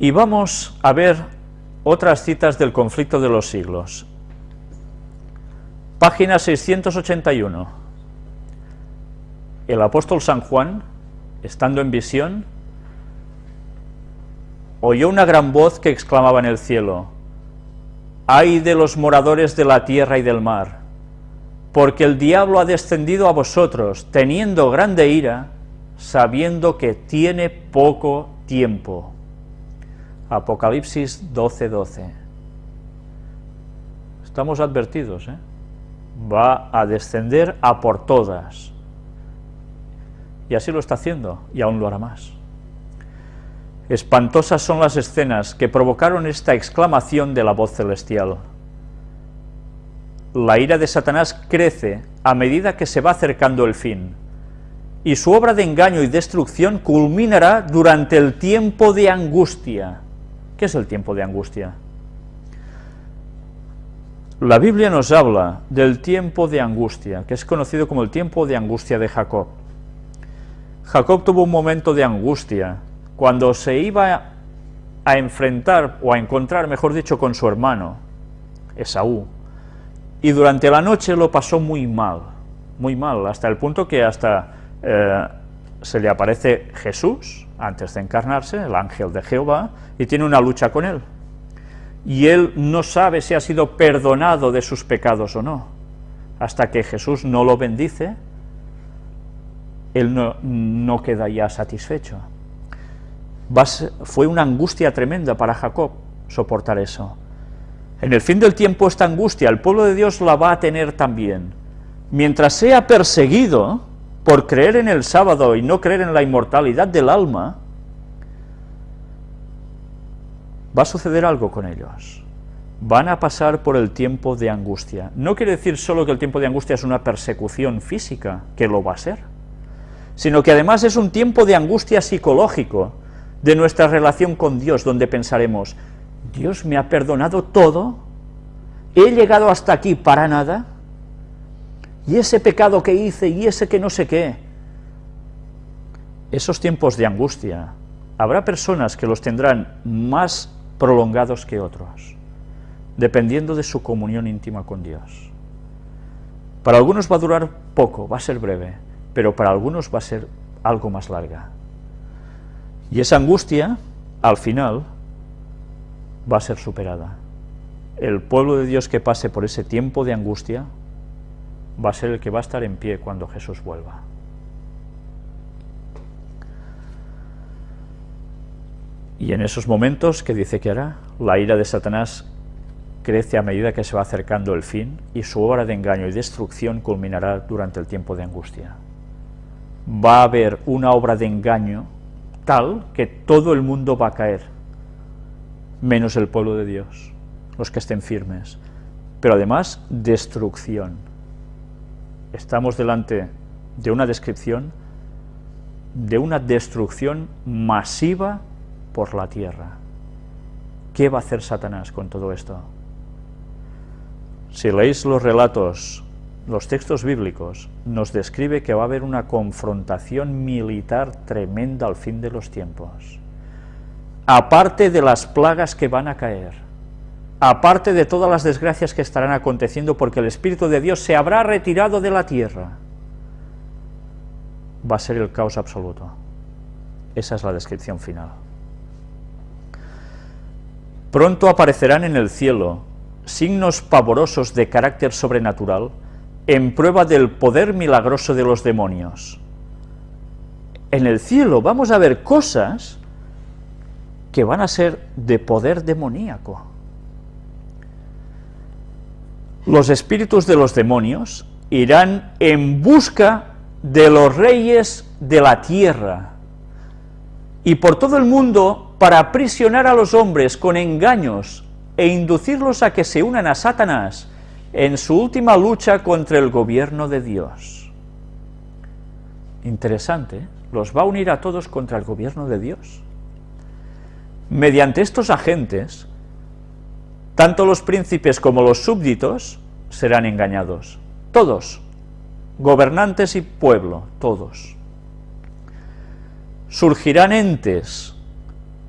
Y vamos a ver otras citas del conflicto de los siglos. Página 681. El apóstol San Juan, estando en visión, oyó una gran voz que exclamaba en el cielo, «¡Ay de los moradores de la tierra y del mar! Porque el diablo ha descendido a vosotros, teniendo grande ira, sabiendo que tiene poco tiempo». Apocalipsis 12:12. 12. Estamos advertidos, ¿eh? va a descender a por todas. Y así lo está haciendo, y aún lo hará más. Espantosas son las escenas que provocaron esta exclamación de la voz celestial. La ira de Satanás crece a medida que se va acercando el fin, y su obra de engaño y destrucción culminará durante el tiempo de angustia. ¿Qué es el tiempo de angustia? La Biblia nos habla del tiempo de angustia, que es conocido como el tiempo de angustia de Jacob. Jacob tuvo un momento de angustia cuando se iba a enfrentar, o a encontrar, mejor dicho, con su hermano, Esaú, y durante la noche lo pasó muy mal, muy mal, hasta el punto que hasta eh, se le aparece Jesús, antes de encarnarse, el ángel de Jehová, y tiene una lucha con él. Y él no sabe si ha sido perdonado de sus pecados o no. Hasta que Jesús no lo bendice, él no, no queda ya satisfecho fue una angustia tremenda para Jacob soportar eso. En el fin del tiempo esta angustia el pueblo de Dios la va a tener también. Mientras sea perseguido por creer en el sábado y no creer en la inmortalidad del alma, va a suceder algo con ellos. Van a pasar por el tiempo de angustia. No quiere decir solo que el tiempo de angustia es una persecución física, que lo va a ser, sino que además es un tiempo de angustia psicológico, de nuestra relación con Dios, donde pensaremos, Dios me ha perdonado todo, he llegado hasta aquí para nada, y ese pecado que hice, y ese que no sé qué. Esos tiempos de angustia, habrá personas que los tendrán más prolongados que otros, dependiendo de su comunión íntima con Dios. Para algunos va a durar poco, va a ser breve, pero para algunos va a ser algo más larga. Y esa angustia, al final, va a ser superada. El pueblo de Dios que pase por ese tiempo de angustia va a ser el que va a estar en pie cuando Jesús vuelva. Y en esos momentos, ¿qué dice que hará? La ira de Satanás crece a medida que se va acercando el fin y su obra de engaño y destrucción culminará durante el tiempo de angustia. Va a haber una obra de engaño tal que todo el mundo va a caer, menos el pueblo de Dios, los que estén firmes. Pero además, destrucción. Estamos delante de una descripción de una destrucción masiva por la tierra. ¿Qué va a hacer Satanás con todo esto? Si leéis los relatos los textos bíblicos nos describe que va a haber una confrontación militar tremenda al fin de los tiempos. Aparte de las plagas que van a caer, aparte de todas las desgracias que estarán aconteciendo porque el Espíritu de Dios se habrá retirado de la tierra, va a ser el caos absoluto. Esa es la descripción final. Pronto aparecerán en el cielo signos pavorosos de carácter sobrenatural en prueba del poder milagroso de los demonios. En el cielo vamos a ver cosas que van a ser de poder demoníaco. Los espíritus de los demonios irán en busca de los reyes de la tierra y por todo el mundo para aprisionar a los hombres con engaños e inducirlos a que se unan a Satanás en su última lucha contra el gobierno de Dios. Interesante, ¿eh? los va a unir a todos contra el gobierno de Dios. Mediante estos agentes, tanto los príncipes como los súbditos serán engañados. Todos, gobernantes y pueblo, todos. Surgirán entes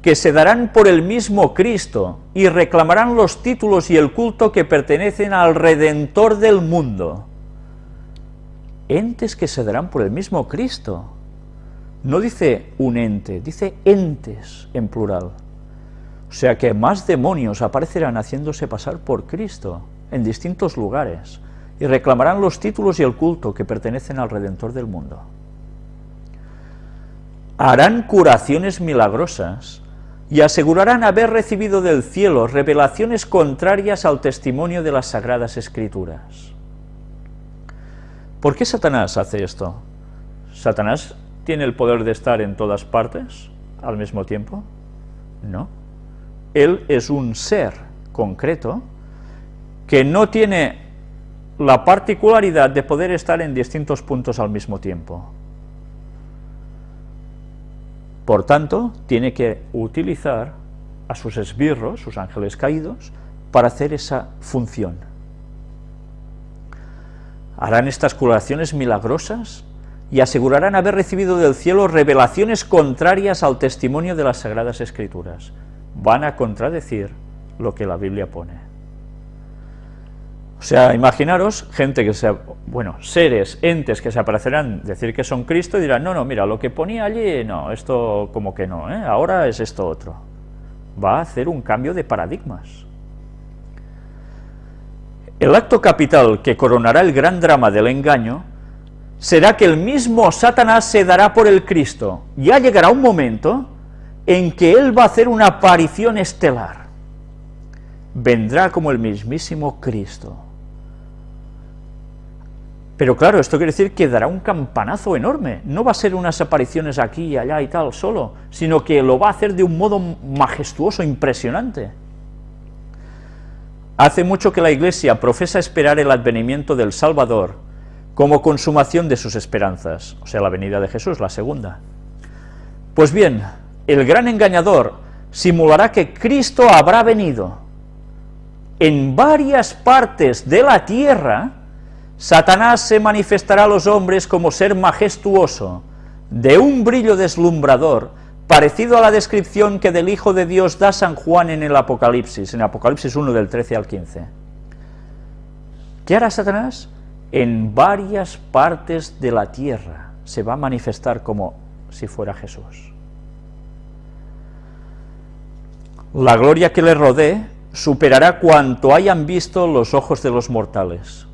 que se darán por el mismo Cristo y reclamarán los títulos y el culto que pertenecen al Redentor del mundo. Entes que se darán por el mismo Cristo. No dice un ente, dice entes en plural. O sea que más demonios aparecerán haciéndose pasar por Cristo en distintos lugares y reclamarán los títulos y el culto que pertenecen al Redentor del mundo. Harán curaciones milagrosas y asegurarán haber recibido del cielo revelaciones contrarias al testimonio de las Sagradas Escrituras. ¿Por qué Satanás hace esto? ¿Satanás tiene el poder de estar en todas partes al mismo tiempo? No. Él es un ser concreto que no tiene la particularidad de poder estar en distintos puntos al mismo tiempo. Por tanto, tiene que utilizar a sus esbirros, sus ángeles caídos, para hacer esa función. Harán estas curaciones milagrosas y asegurarán haber recibido del cielo revelaciones contrarias al testimonio de las Sagradas Escrituras. Van a contradecir lo que la Biblia pone. O sea, imaginaros gente que se, bueno, seres, entes que se aparecerán, decir que son Cristo y dirán, no, no, mira, lo que ponía allí, no, esto como que no, ¿eh? ahora es esto otro. Va a hacer un cambio de paradigmas. El acto capital que coronará el gran drama del engaño será que el mismo Satanás se dará por el Cristo. Ya llegará un momento en que él va a hacer una aparición estelar. Vendrá como el mismísimo Cristo pero claro, esto quiere decir que dará un campanazo enorme, no va a ser unas apariciones aquí y allá y tal solo, sino que lo va a hacer de un modo majestuoso, impresionante. Hace mucho que la Iglesia profesa esperar el advenimiento del Salvador como consumación de sus esperanzas, o sea, la venida de Jesús, la segunda. Pues bien, el gran engañador simulará que Cristo habrá venido en varias partes de la tierra, Satanás se manifestará a los hombres como ser majestuoso, de un brillo deslumbrador, parecido a la descripción que del Hijo de Dios da San Juan en el Apocalipsis, en Apocalipsis 1 del 13 al 15. ¿Qué hará Satanás? En varias partes de la tierra se va a manifestar como si fuera Jesús. La gloria que le rodee superará cuanto hayan visto los ojos de los mortales.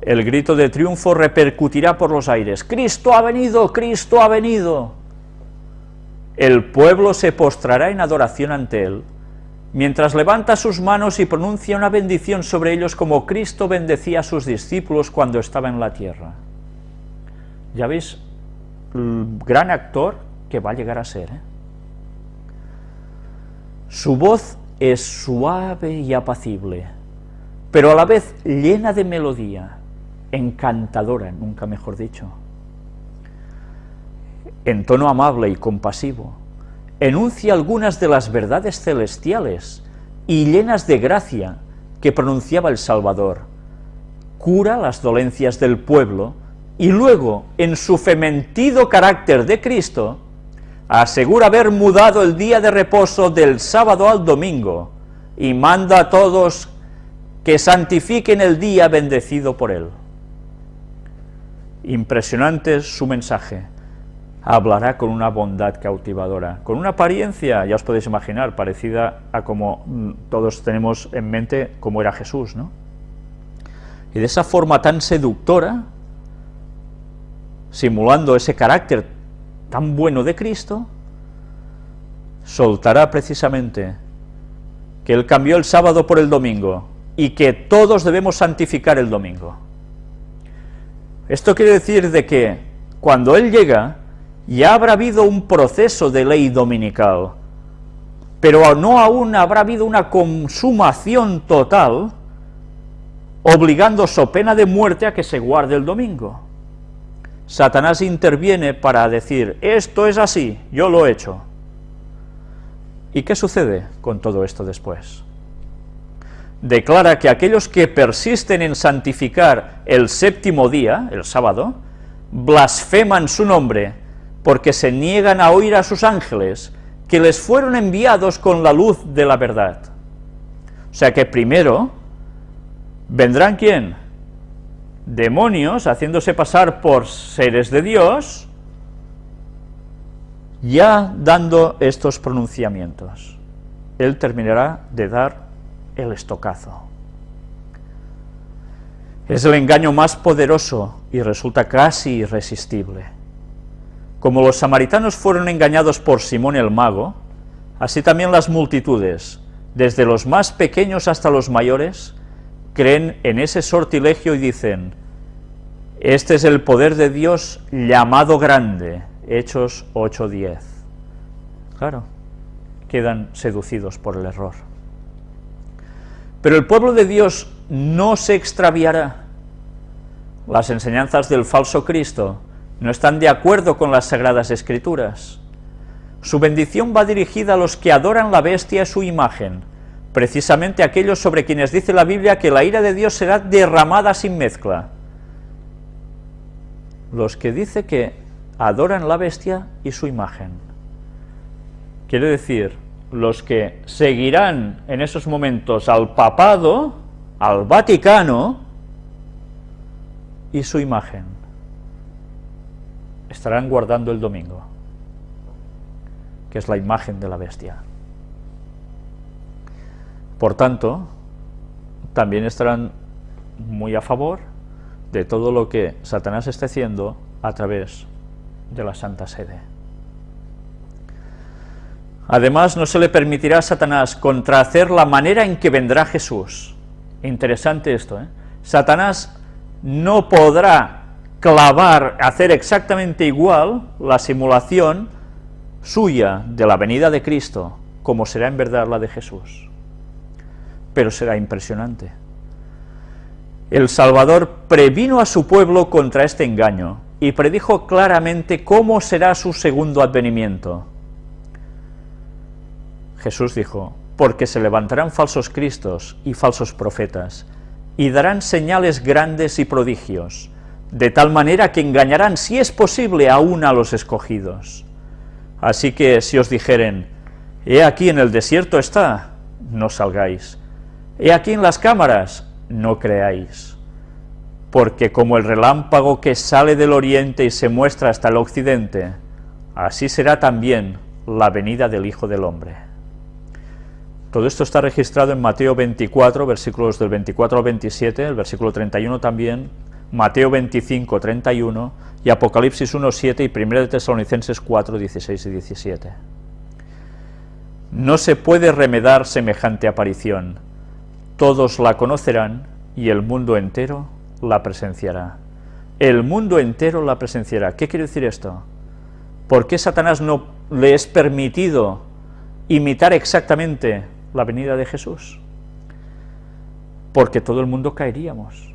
El grito de triunfo repercutirá por los aires. ¡Cristo ha venido! ¡Cristo ha venido! El pueblo se postrará en adoración ante él, mientras levanta sus manos y pronuncia una bendición sobre ellos como Cristo bendecía a sus discípulos cuando estaba en la tierra. Ya veis, el gran actor que va a llegar a ser. ¿eh? Su voz es suave y apacible, pero a la vez llena de melodía encantadora, nunca mejor dicho, en tono amable y compasivo, enuncia algunas de las verdades celestiales y llenas de gracia que pronunciaba el Salvador, cura las dolencias del pueblo y luego, en su fementido carácter de Cristo, asegura haber mudado el día de reposo del sábado al domingo y manda a todos que santifiquen el día bendecido por él. Impresionante su mensaje. Hablará con una bondad cautivadora, con una apariencia, ya os podéis imaginar, parecida a como mm, todos tenemos en mente como era Jesús, ¿no? Y de esa forma tan seductora, simulando ese carácter tan bueno de Cristo, soltará precisamente que Él cambió el sábado por el domingo y que todos debemos santificar el domingo. Esto quiere decir de que cuando Él llega, ya habrá habido un proceso de ley dominical, pero no aún habrá habido una consumación total, obligando so pena de muerte a que se guarde el domingo. Satanás interviene para decir, esto es así, yo lo he hecho. ¿Y qué sucede con todo esto después? declara que aquellos que persisten en santificar el séptimo día, el sábado, blasfeman su nombre, porque se niegan a oír a sus ángeles, que les fueron enviados con la luz de la verdad. O sea que primero vendrán quién? Demonios haciéndose pasar por seres de Dios, ya dando estos pronunciamientos. Él terminará de dar el estocazo. Es el engaño más poderoso y resulta casi irresistible. Como los samaritanos fueron engañados por Simón el mago, así también las multitudes, desde los más pequeños hasta los mayores, creen en ese sortilegio y dicen, este es el poder de Dios llamado grande, Hechos 8.10. Claro, quedan seducidos por el error. Pero el pueblo de Dios no se extraviará. Las enseñanzas del falso Cristo no están de acuerdo con las Sagradas Escrituras. Su bendición va dirigida a los que adoran la bestia y su imagen, precisamente aquellos sobre quienes dice la Biblia que la ira de Dios será derramada sin mezcla. Los que dice que adoran la bestia y su imagen. Quiere decir, los que seguirán en esos momentos al papado, al Vaticano y su imagen. Estarán guardando el domingo, que es la imagen de la bestia. Por tanto, también estarán muy a favor de todo lo que Satanás esté haciendo a través de la Santa Sede. Además, no se le permitirá a Satanás contrahacer la manera en que vendrá Jesús. Interesante esto, ¿eh? Satanás no podrá clavar, hacer exactamente igual la simulación suya de la venida de Cristo, como será en verdad la de Jesús. Pero será impresionante. El Salvador previno a su pueblo contra este engaño y predijo claramente cómo será su segundo advenimiento. Jesús dijo, porque se levantarán falsos cristos y falsos profetas, y darán señales grandes y prodigios, de tal manera que engañarán, si es posible, aún a los escogidos. Así que si os dijeren, he aquí en el desierto está, no salgáis, he aquí en las cámaras, no creáis, porque como el relámpago que sale del oriente y se muestra hasta el occidente, así será también la venida del Hijo del Hombre. Todo esto está registrado en Mateo 24, versículos del 24 al 27, el versículo 31 también, Mateo 25, 31, y Apocalipsis 1, 7 y 1 de Tesalonicenses 4, 16 y 17. No se puede remedar semejante aparición, todos la conocerán y el mundo entero la presenciará. El mundo entero la presenciará. ¿Qué quiere decir esto? ¿Por qué Satanás no le es permitido imitar exactamente la venida de Jesús, porque todo el mundo caeríamos.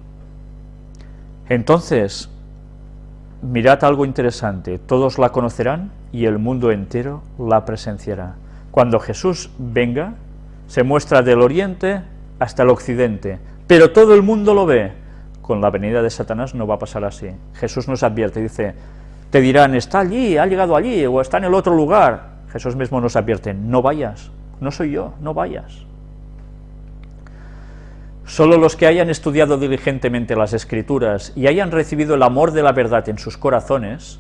Entonces, mirad algo interesante, todos la conocerán y el mundo entero la presenciará. Cuando Jesús venga, se muestra del oriente hasta el occidente, pero todo el mundo lo ve. Con la venida de Satanás no va a pasar así. Jesús nos advierte, dice, te dirán, está allí, ha llegado allí, o está en el otro lugar. Jesús mismo nos advierte, no vayas, no soy yo, no vayas. Solo los que hayan estudiado diligentemente las Escrituras y hayan recibido el amor de la verdad en sus corazones,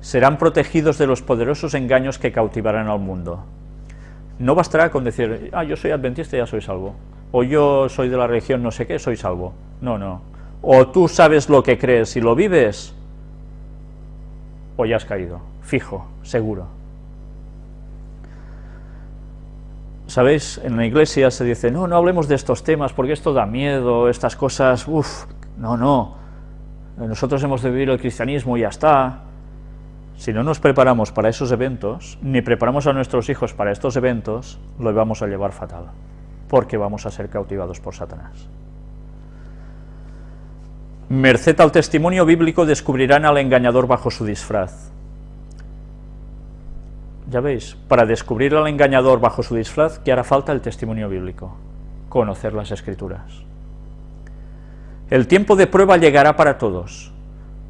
serán protegidos de los poderosos engaños que cautivarán al mundo. No bastará con decir, ah, yo soy adventista y ya soy salvo, o yo soy de la religión no sé qué, soy salvo. No, no. O tú sabes lo que crees y lo vives, o ya has caído, fijo, seguro. ¿Sabéis? En la iglesia se dice, no, no hablemos de estos temas porque esto da miedo, estas cosas, uff, no, no, nosotros hemos de vivir el cristianismo y ya está. Si no nos preparamos para esos eventos, ni preparamos a nuestros hijos para estos eventos, lo vamos a llevar fatal, porque vamos a ser cautivados por Satanás. Merced al testimonio bíblico descubrirán al engañador bajo su disfraz. Ya veis, para descubrir al engañador bajo su disfraz, que hará falta el testimonio bíblico, conocer las Escrituras. El tiempo de prueba llegará para todos.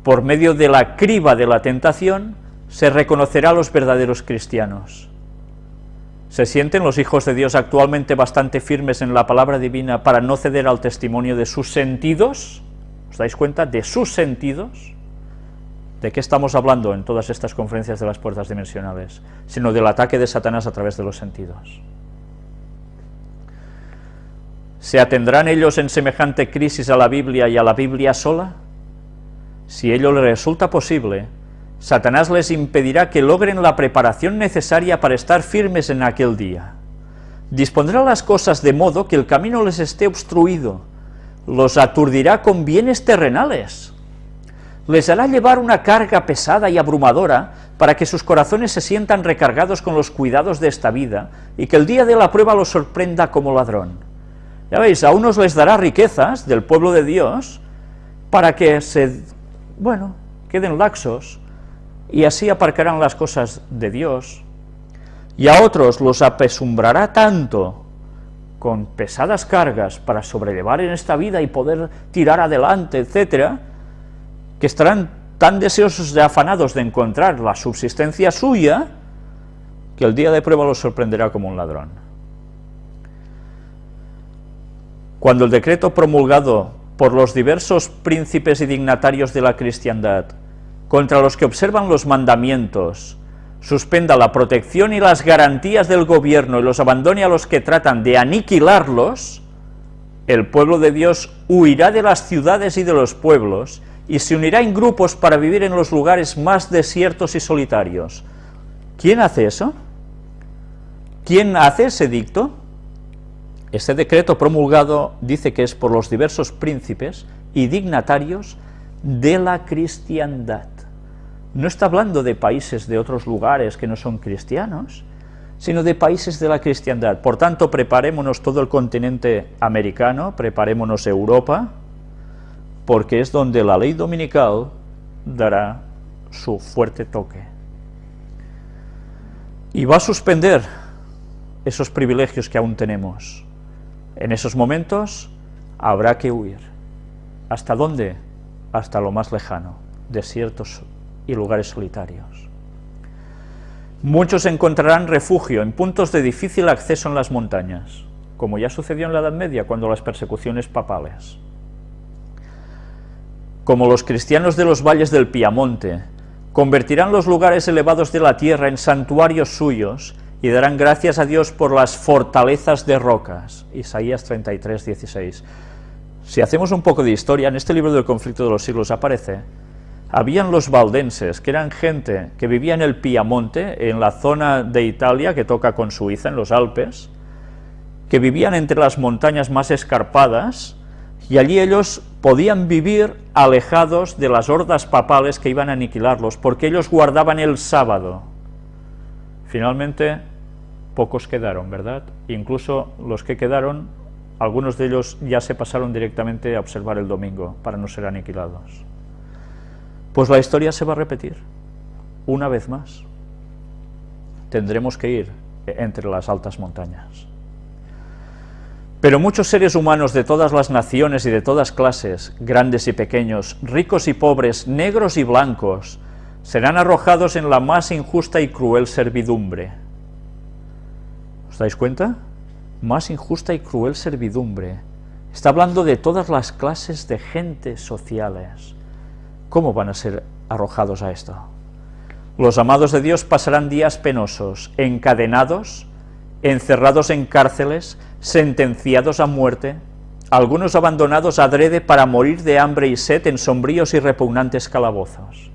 Por medio de la criba de la tentación, se reconocerá a los verdaderos cristianos. ¿Se sienten los hijos de Dios actualmente bastante firmes en la palabra divina para no ceder al testimonio de sus sentidos? ¿Os dais cuenta? De sus sentidos. ¿De qué estamos hablando en todas estas conferencias de las puertas dimensionales? Sino del ataque de Satanás a través de los sentidos. ¿Se atendrán ellos en semejante crisis a la Biblia y a la Biblia sola? Si ello les resulta posible, Satanás les impedirá que logren la preparación necesaria para estar firmes en aquel día. Dispondrá las cosas de modo que el camino les esté obstruido, los aturdirá con bienes terrenales, les hará llevar una carga pesada y abrumadora para que sus corazones se sientan recargados con los cuidados de esta vida y que el día de la prueba los sorprenda como ladrón. Ya veis, a unos les dará riquezas del pueblo de Dios para que se, bueno, queden laxos, y así aparcarán las cosas de Dios, y a otros los apesumbrará tanto con pesadas cargas para sobrellevar en esta vida y poder tirar adelante, etcétera, que estarán tan deseosos de afanados de encontrar la subsistencia suya, que el día de prueba los sorprenderá como un ladrón. Cuando el decreto promulgado por los diversos príncipes y dignatarios de la cristiandad contra los que observan los mandamientos, suspenda la protección y las garantías del gobierno y los abandone a los que tratan de aniquilarlos, el pueblo de Dios huirá de las ciudades y de los pueblos y se unirá en grupos para vivir en los lugares más desiertos y solitarios. ¿Quién hace eso? ¿Quién hace ese dicto? Este decreto promulgado dice que es por los diversos príncipes y dignatarios de la cristiandad no está hablando de países de otros lugares que no son cristianos, sino de países de la cristiandad. Por tanto, preparémonos todo el continente americano, preparémonos Europa, porque es donde la ley dominical dará su fuerte toque. Y va a suspender esos privilegios que aún tenemos. En esos momentos habrá que huir. ¿Hasta dónde? Hasta lo más lejano, desiertos y lugares solitarios. Muchos encontrarán refugio en puntos de difícil acceso en las montañas, como ya sucedió en la Edad Media cuando las persecuciones papales. Como los cristianos de los valles del Piamonte, convertirán los lugares elevados de la tierra en santuarios suyos y darán gracias a Dios por las fortalezas de rocas. Isaías 33, 16. Si hacemos un poco de historia, en este libro del conflicto de los siglos aparece habían los valdenses, que eran gente que vivía en el Piamonte, en la zona de Italia que toca con Suiza, en los Alpes, que vivían entre las montañas más escarpadas, y allí ellos podían vivir alejados de las hordas papales que iban a aniquilarlos, porque ellos guardaban el sábado. Finalmente, pocos quedaron, ¿verdad? Incluso los que quedaron, algunos de ellos ya se pasaron directamente a observar el domingo, para no ser aniquilados. Pues la historia se va a repetir, una vez más. Tendremos que ir entre las altas montañas. Pero muchos seres humanos de todas las naciones y de todas clases, grandes y pequeños, ricos y pobres, negros y blancos, serán arrojados en la más injusta y cruel servidumbre. ¿Os dais cuenta? Más injusta y cruel servidumbre. Está hablando de todas las clases de gente sociales ¿Cómo van a ser arrojados a esto? Los amados de Dios pasarán días penosos, encadenados, encerrados en cárceles, sentenciados a muerte, algunos abandonados adrede para morir de hambre y sed en sombríos y repugnantes calabozos.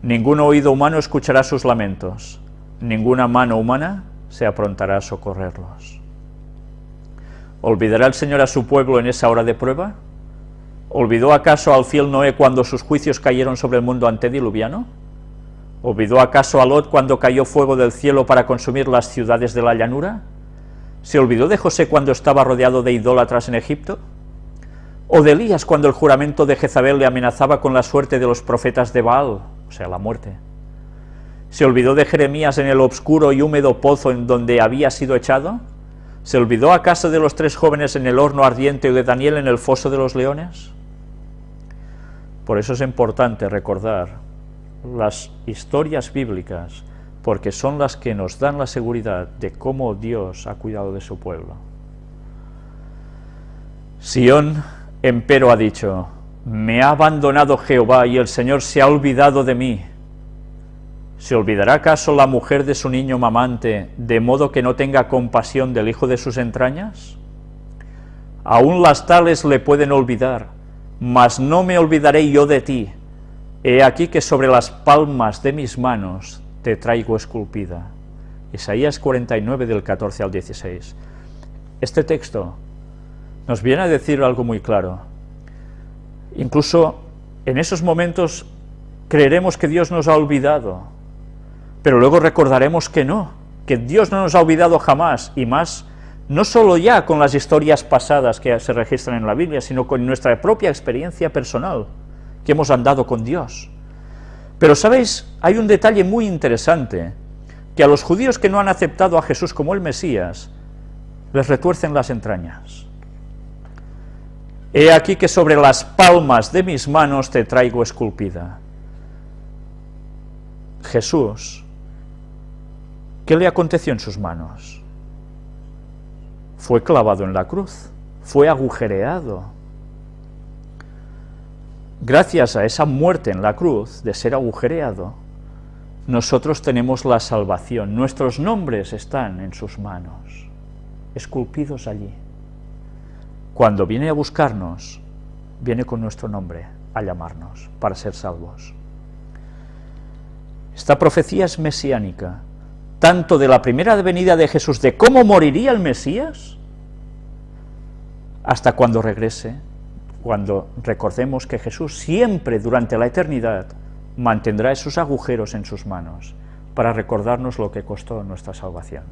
Ningún oído humano escuchará sus lamentos, ninguna mano humana se aprontará a socorrerlos. ¿Olvidará el Señor a su pueblo en esa hora de prueba? ¿Olvidó acaso al fiel Noé cuando sus juicios cayeron sobre el mundo antediluviano? ¿Olvidó acaso a Lot cuando cayó fuego del cielo para consumir las ciudades de la llanura? ¿Se olvidó de José cuando estaba rodeado de idólatras en Egipto? ¿O de Elías cuando el juramento de Jezabel le amenazaba con la suerte de los profetas de Baal, o sea, la muerte? ¿Se olvidó de Jeremías en el obscuro y húmedo pozo en donde había sido echado? ¿Se olvidó acaso de los tres jóvenes en el horno ardiente y de Daniel en el foso de los leones? Por eso es importante recordar las historias bíblicas, porque son las que nos dan la seguridad de cómo Dios ha cuidado de su pueblo. Sión, empero, ha dicho, me ha abandonado Jehová y el Señor se ha olvidado de mí. ¿Se olvidará acaso la mujer de su niño mamante, de modo que no tenga compasión del hijo de sus entrañas? Aún las tales le pueden olvidar, mas no me olvidaré yo de ti. He aquí que sobre las palmas de mis manos te traigo esculpida. Isaías 49 del 14 al 16. Este texto nos viene a decir algo muy claro. Incluso en esos momentos creeremos que Dios nos ha olvidado, pero luego recordaremos que no, que Dios no nos ha olvidado jamás, y más, no solo ya con las historias pasadas que se registran en la Biblia, sino con nuestra propia experiencia personal, que hemos andado con Dios. Pero, ¿sabéis? Hay un detalle muy interesante, que a los judíos que no han aceptado a Jesús como el Mesías, les retuercen las entrañas. He aquí que sobre las palmas de mis manos te traigo esculpida. Jesús, ¿qué le aconteció en sus manos? Fue clavado en la cruz, fue agujereado. Gracias a esa muerte en la cruz, de ser agujereado, nosotros tenemos la salvación, nuestros nombres están en sus manos, esculpidos allí. Cuando viene a buscarnos, viene con nuestro nombre a llamarnos para ser salvos. Esta profecía es mesiánica, tanto de la primera venida de Jesús, de cómo moriría el Mesías, hasta cuando regrese, cuando recordemos que Jesús siempre durante la eternidad mantendrá esos agujeros en sus manos para recordarnos lo que costó nuestra salvación.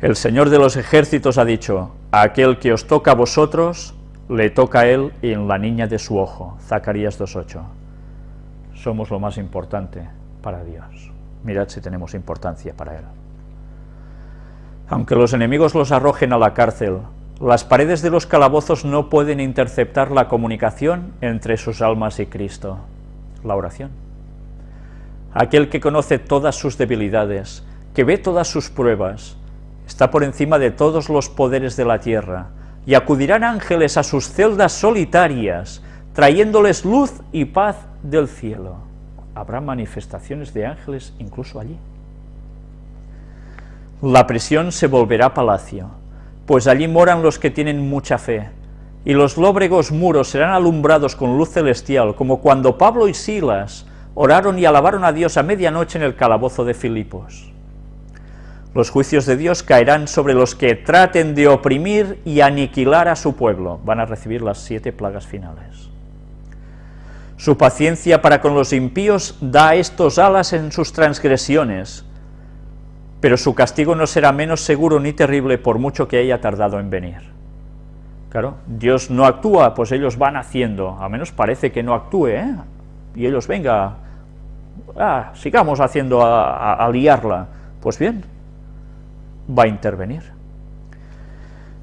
El Señor de los ejércitos ha dicho, a aquel que os toca a vosotros, le toca a él y en la niña de su ojo. Zacarías 2.8. Somos lo más importante para Dios. Mirad si tenemos importancia para Él. Aunque los enemigos los arrojen a la cárcel, las paredes de los calabozos no pueden interceptar la comunicación entre sus almas y Cristo. La oración. Aquel que conoce todas sus debilidades, que ve todas sus pruebas, está por encima de todos los poderes de la tierra, y acudirán ángeles a sus celdas solitarias, trayéndoles luz y paz del cielo. Habrá manifestaciones de ángeles incluso allí. La prisión se volverá palacio, pues allí moran los que tienen mucha fe, y los lóbregos muros serán alumbrados con luz celestial, como cuando Pablo y Silas oraron y alabaron a Dios a medianoche en el calabozo de Filipos. Los juicios de Dios caerán sobre los que traten de oprimir y aniquilar a su pueblo. Van a recibir las siete plagas finales. Su paciencia para con los impíos da a estos alas en sus transgresiones, pero su castigo no será menos seguro ni terrible por mucho que haya tardado en venir. Claro, Dios no actúa, pues ellos van haciendo, a menos parece que no actúe, ¿eh? y ellos, venga, ah, sigamos haciendo a liarla. Pues bien, va a intervenir.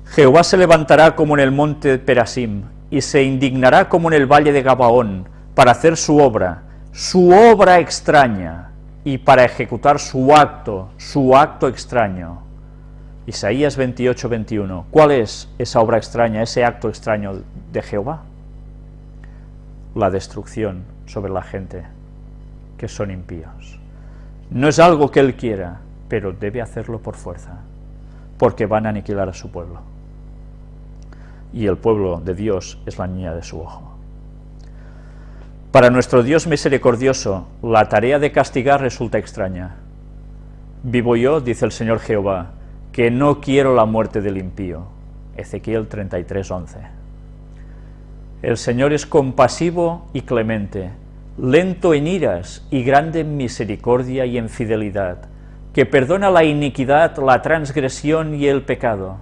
Jehová se levantará como en el monte de Perasim, y se indignará como en el valle de Gabaón, para hacer su obra, su obra extraña, y para ejecutar su acto, su acto extraño. Isaías 28, 21. ¿Cuál es esa obra extraña, ese acto extraño de Jehová? La destrucción sobre la gente que son impíos. No es algo que Él quiera, pero debe hacerlo por fuerza, porque van a aniquilar a su pueblo. Y el pueblo de Dios es la niña de su ojo. Para nuestro Dios misericordioso, la tarea de castigar resulta extraña. Vivo yo, dice el Señor Jehová, que no quiero la muerte del impío. Ezequiel 33, 11. El Señor es compasivo y clemente, lento en iras y grande en misericordia y en fidelidad, que perdona la iniquidad, la transgresión y el pecado.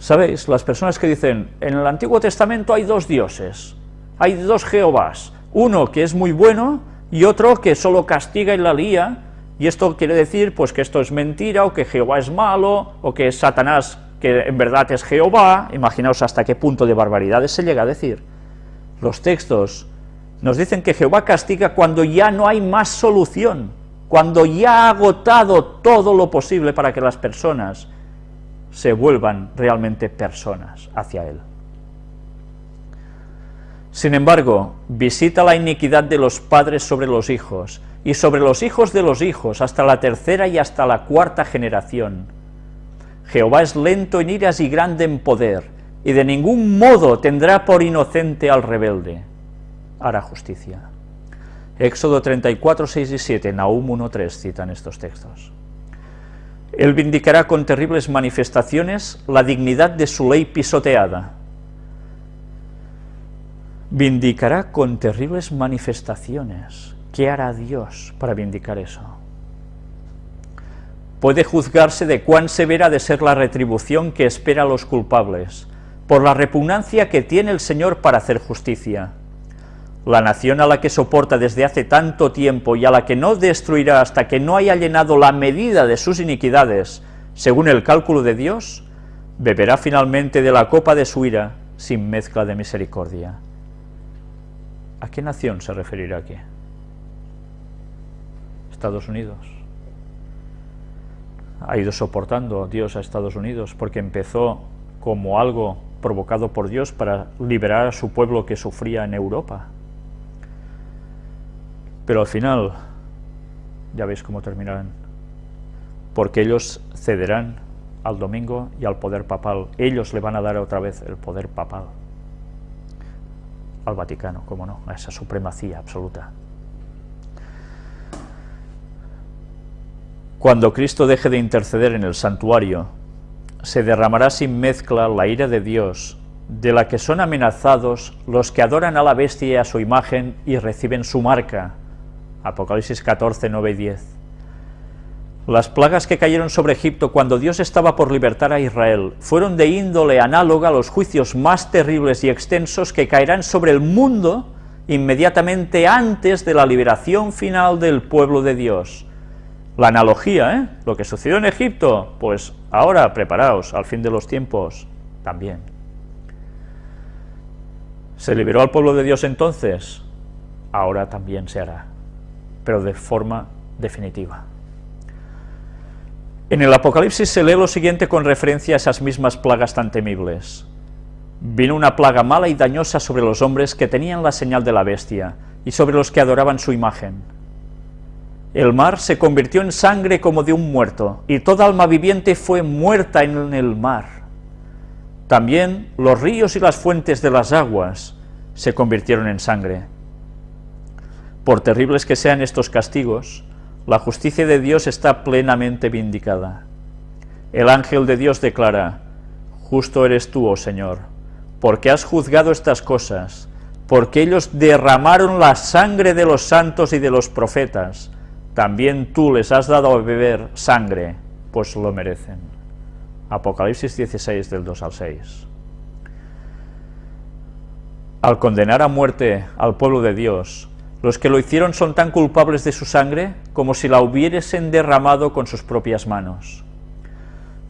¿Sabéis? Las personas que dicen, en el Antiguo Testamento hay dos dioses, hay dos Jehovás, uno que es muy bueno y otro que solo castiga y la lía, y esto quiere decir pues que esto es mentira, o que Jehová es malo, o que es Satanás que en verdad es Jehová, imaginaos hasta qué punto de barbaridades se llega a decir. Los textos nos dicen que Jehová castiga cuando ya no hay más solución, cuando ya ha agotado todo lo posible para que las personas se vuelvan realmente personas hacia Él. Sin embargo, visita la iniquidad de los padres sobre los hijos, y sobre los hijos de los hijos, hasta la tercera y hasta la cuarta generación. Jehová es lento en iras y grande en poder, y de ningún modo tendrá por inocente al rebelde. Hará justicia. Éxodo 34, 6 y 7, Nahum 1, 3 citan estos textos. Él vindicará con terribles manifestaciones la dignidad de su ley pisoteada. Vindicará con terribles manifestaciones. ¿Qué hará Dios para vindicar eso? Puede juzgarse de cuán severa ha de ser la retribución que espera a los culpables, por la repugnancia que tiene el Señor para hacer justicia la nación a la que soporta desde hace tanto tiempo y a la que no destruirá hasta que no haya llenado la medida de sus iniquidades, según el cálculo de Dios, beberá finalmente de la copa de su ira sin mezcla de misericordia. ¿A qué nación se referirá aquí? Estados Unidos. Ha ido soportando Dios a Estados Unidos porque empezó como algo provocado por Dios para liberar a su pueblo que sufría en Europa. Pero al final, ya veis cómo terminarán. Porque ellos cederán al domingo y al poder papal. Ellos le van a dar otra vez el poder papal. Al Vaticano, cómo no, a esa supremacía absoluta. Cuando Cristo deje de interceder en el santuario, se derramará sin mezcla la ira de Dios, de la que son amenazados los que adoran a la bestia y a su imagen y reciben su marca, Apocalipsis 14, 9 y 10. Las plagas que cayeron sobre Egipto cuando Dios estaba por libertar a Israel fueron de índole análoga a los juicios más terribles y extensos que caerán sobre el mundo inmediatamente antes de la liberación final del pueblo de Dios. La analogía, ¿eh? Lo que sucedió en Egipto, pues ahora preparaos, al fin de los tiempos, también. ¿Se liberó al pueblo de Dios entonces? Ahora también se hará pero de forma definitiva. En el Apocalipsis se lee lo siguiente con referencia a esas mismas plagas tan temibles. Vino una plaga mala y dañosa sobre los hombres que tenían la señal de la bestia, y sobre los que adoraban su imagen. El mar se convirtió en sangre como de un muerto, y toda alma viviente fue muerta en el mar. También los ríos y las fuentes de las aguas se convirtieron en sangre. Por terribles que sean estos castigos, la justicia de Dios está plenamente vindicada. El ángel de Dios declara, Justo eres tú, oh Señor, porque has juzgado estas cosas, porque ellos derramaron la sangre de los santos y de los profetas, también tú les has dado a beber sangre, pues lo merecen. Apocalipsis 16 del 2 al 6. Al condenar a muerte al pueblo de Dios, los que lo hicieron son tan culpables de su sangre como si la hubiesen derramado con sus propias manos.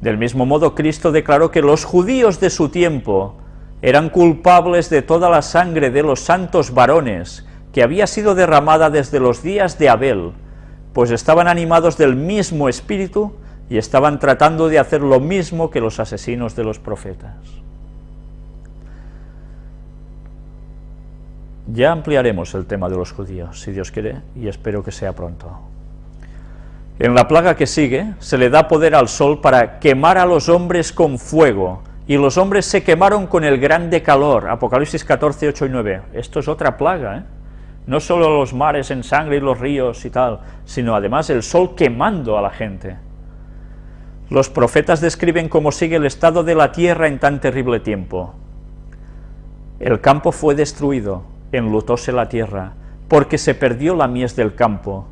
Del mismo modo, Cristo declaró que los judíos de su tiempo eran culpables de toda la sangre de los santos varones que había sido derramada desde los días de Abel, pues estaban animados del mismo espíritu y estaban tratando de hacer lo mismo que los asesinos de los profetas. Ya ampliaremos el tema de los judíos, si Dios quiere, y espero que sea pronto. En la plaga que sigue, se le da poder al sol para quemar a los hombres con fuego, y los hombres se quemaron con el grande calor, Apocalipsis 14, 8 y 9. Esto es otra plaga, ¿eh? No solo los mares en sangre y los ríos y tal, sino además el sol quemando a la gente. Los profetas describen cómo sigue el estado de la tierra en tan terrible tiempo. El campo fue destruido, enlutóse la tierra, porque se perdió la mies del campo.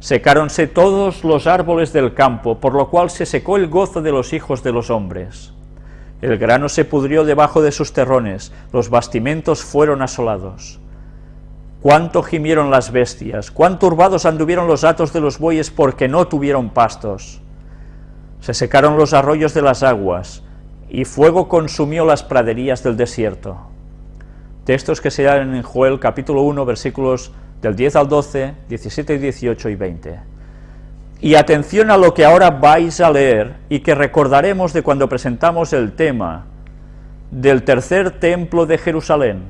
Secáronse todos los árboles del campo, por lo cual se secó el gozo de los hijos de los hombres. El grano se pudrió debajo de sus terrones, los bastimentos fueron asolados. Cuánto gimieron las bestias, cuán turbados anduvieron los atos de los bueyes porque no tuvieron pastos. Se secaron los arroyos de las aguas, y fuego consumió las praderías del desierto. Textos que se dan en Joel capítulo 1, versículos del 10 al 12, 17 y 18 y 20. Y atención a lo que ahora vais a leer y que recordaremos de cuando presentamos el tema del tercer templo de Jerusalén.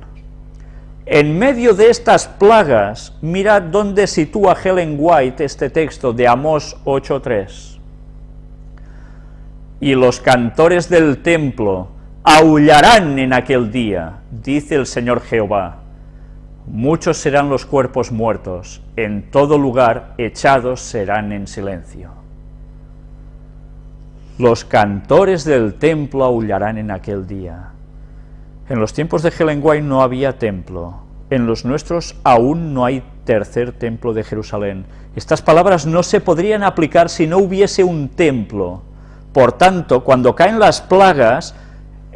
En medio de estas plagas, mirad dónde sitúa Helen White este texto de Amós 8.3. Y los cantores del templo aullarán en aquel día, dice el Señor Jehová. Muchos serán los cuerpos muertos, en todo lugar echados serán en silencio. Los cantores del templo aullarán en aquel día. En los tiempos de Helen no había templo, en los nuestros aún no hay tercer templo de Jerusalén. Estas palabras no se podrían aplicar si no hubiese un templo. Por tanto, cuando caen las plagas,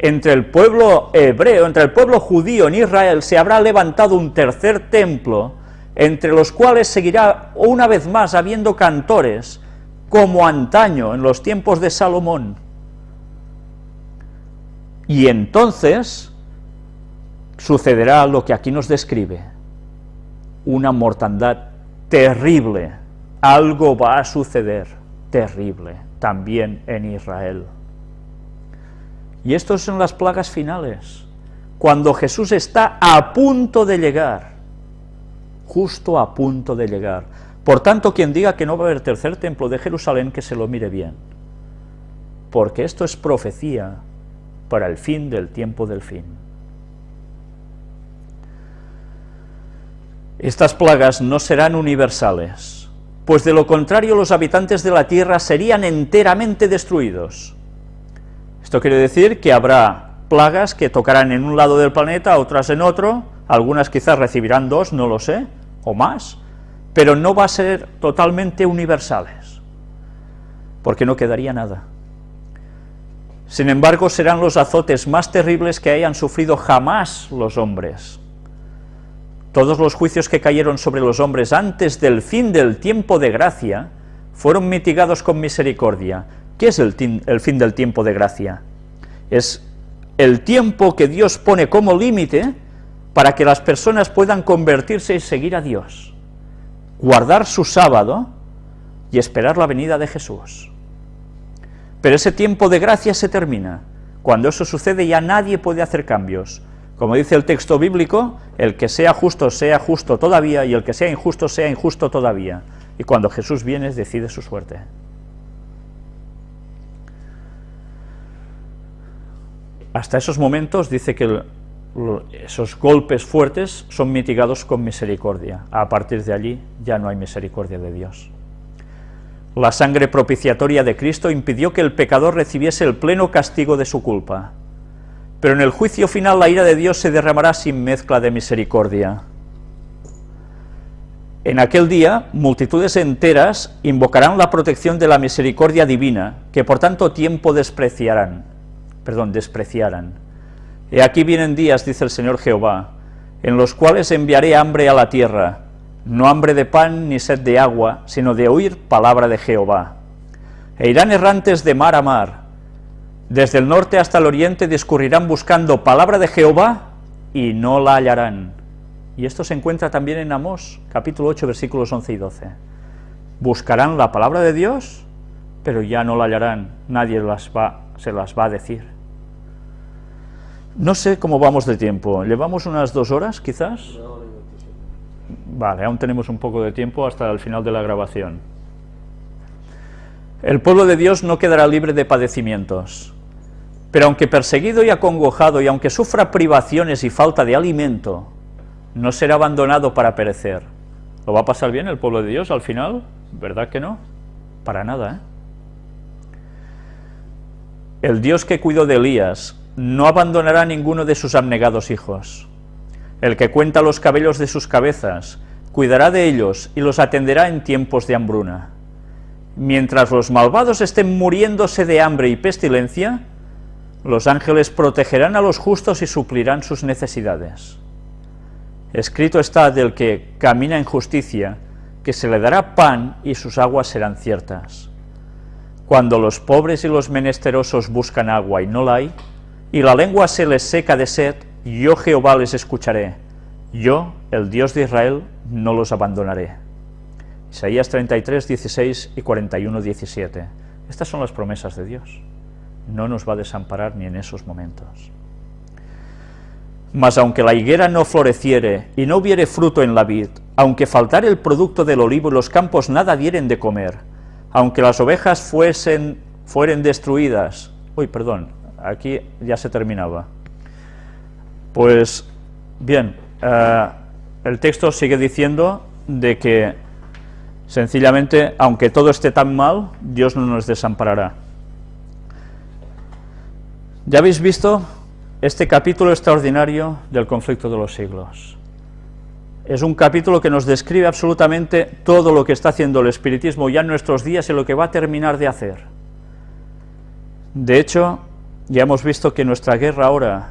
entre el pueblo hebreo, entre el pueblo judío en Israel, se habrá levantado un tercer templo, entre los cuales seguirá una vez más habiendo cantores, como antaño, en los tiempos de Salomón. Y entonces sucederá lo que aquí nos describe, una mortandad terrible, algo va a suceder terrible también en Israel. Y estas son las plagas finales, cuando Jesús está a punto de llegar, justo a punto de llegar. Por tanto, quien diga que no va a haber tercer templo de Jerusalén, que se lo mire bien, porque esto es profecía para el fin del tiempo del fin. Estas plagas no serán universales, pues de lo contrario los habitantes de la tierra serían enteramente destruidos. Esto quiere decir que habrá plagas que tocarán en un lado del planeta, otras en otro, algunas quizás recibirán dos, no lo sé, o más, pero no va a ser totalmente universales, porque no quedaría nada. Sin embargo, serán los azotes más terribles que hayan sufrido jamás los hombres. Todos los juicios que cayeron sobre los hombres antes del fin del tiempo de gracia fueron mitigados con misericordia, ¿Qué es el, fin del tiempo de gracia? Es el tiempo que Dios pone como límite para que las personas puedan convertirse y seguir a Dios, guardar su sábado y esperar la venida de Jesús. Pero ese tiempo de gracia se termina. Cuando eso sucede ya nadie puede hacer cambios. Como dice el texto bíblico, el que sea justo sea justo todavía y el que sea injusto sea injusto todavía. Y cuando Jesús viene decide su suerte. Hasta esos momentos dice que esos golpes fuertes son mitigados con misericordia. A partir de allí ya no hay misericordia de Dios. La sangre propiciatoria de Cristo impidió que el pecador recibiese el pleno castigo de su culpa. Pero en el juicio final la ira de Dios se derramará sin mezcla de misericordia. En aquel día, multitudes enteras invocarán la protección de la misericordia divina, que por tanto tiempo despreciarán perdón, despreciaran. Y aquí vienen días, dice el Señor Jehová, en los cuales enviaré hambre a la tierra, no hambre de pan ni sed de agua, sino de oír palabra de Jehová. E irán errantes de mar a mar, desde el norte hasta el oriente discurrirán buscando palabra de Jehová y no la hallarán. Y esto se encuentra también en Amós, capítulo 8, versículos 11 y 12. Buscarán la palabra de Dios, pero ya no la hallarán, nadie las va, se las va a decir. No sé cómo vamos de tiempo, ¿llevamos unas dos horas quizás? Vale, aún tenemos un poco de tiempo hasta el final de la grabación. El pueblo de Dios no quedará libre de padecimientos, pero aunque perseguido y acongojado, y aunque sufra privaciones y falta de alimento, no será abandonado para perecer. ¿Lo va a pasar bien el pueblo de Dios al final? ¿Verdad que no? Para nada, ¿eh? El Dios que cuidó de Elías no abandonará ninguno de sus abnegados hijos. El que cuenta los cabellos de sus cabezas, cuidará de ellos y los atenderá en tiempos de hambruna. Mientras los malvados estén muriéndose de hambre y pestilencia, los ángeles protegerán a los justos y suplirán sus necesidades. Escrito está del que camina en justicia, que se le dará pan y sus aguas serán ciertas. Cuando los pobres y los menesterosos buscan agua y no la hay, y la lengua se les seca de sed, yo Jehová les escucharé, yo, el Dios de Israel, no los abandonaré. Isaías 33, 16 y 41, 17. Estas son las promesas de Dios. No nos va a desamparar ni en esos momentos. Mas aunque la higuera no floreciere y no hubiere fruto en la vid, aunque faltare el producto del olivo y los campos nada dieren de comer, aunque las ovejas fuesen, fueren destruidas, uy, perdón, aquí ya se terminaba. Pues, bien, eh, el texto sigue diciendo de que, sencillamente, aunque todo esté tan mal, Dios no nos desamparará. Ya habéis visto este capítulo extraordinario del conflicto de los siglos. Es un capítulo que nos describe absolutamente todo lo que está haciendo el espiritismo ya en nuestros días y lo que va a terminar de hacer. De hecho, ya hemos visto que nuestra guerra ahora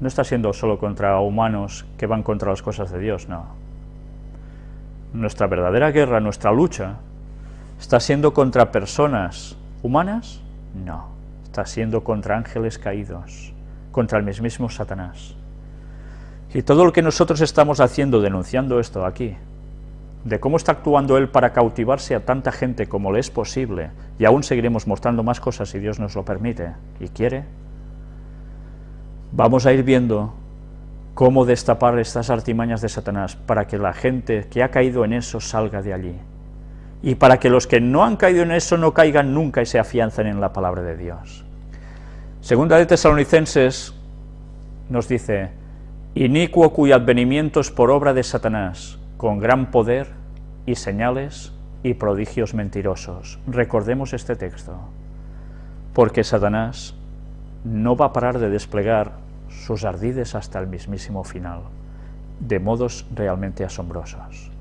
no está siendo solo contra humanos que van contra las cosas de Dios, no. Nuestra verdadera guerra, nuestra lucha, está siendo contra personas humanas, no. Está siendo contra ángeles caídos contra el mismísimo Satanás. Y todo lo que nosotros estamos haciendo, denunciando esto aquí, de cómo está actuando él para cautivarse a tanta gente como le es posible, y aún seguiremos mostrando más cosas si Dios nos lo permite y quiere, vamos a ir viendo cómo destapar estas artimañas de Satanás para que la gente que ha caído en eso salga de allí, y para que los que no han caído en eso no caigan nunca y se afiancen en la palabra de Dios. Segunda de Tesalonicenses nos dice, inicuo cuyo advenimiento es por obra de Satanás, con gran poder y señales y prodigios mentirosos. Recordemos este texto, porque Satanás no va a parar de desplegar sus ardides hasta el mismísimo final, de modos realmente asombrosos.